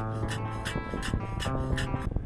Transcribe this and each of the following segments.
다음 영상에서 만나요.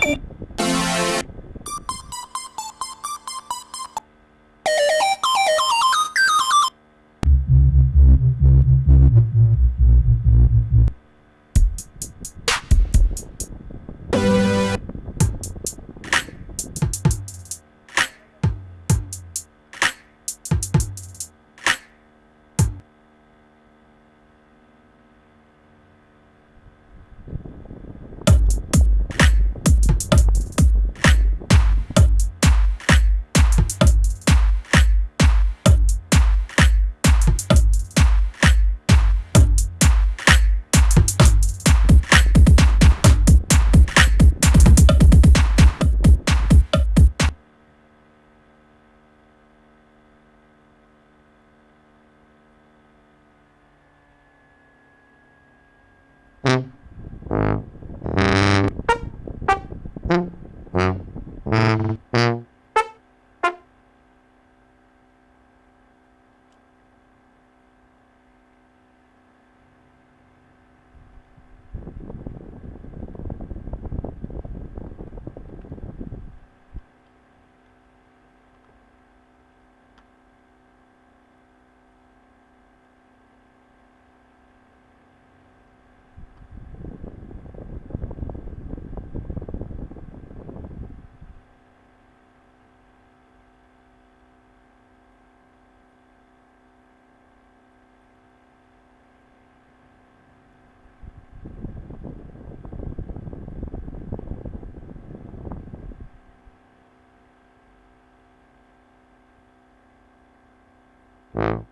you Yeah.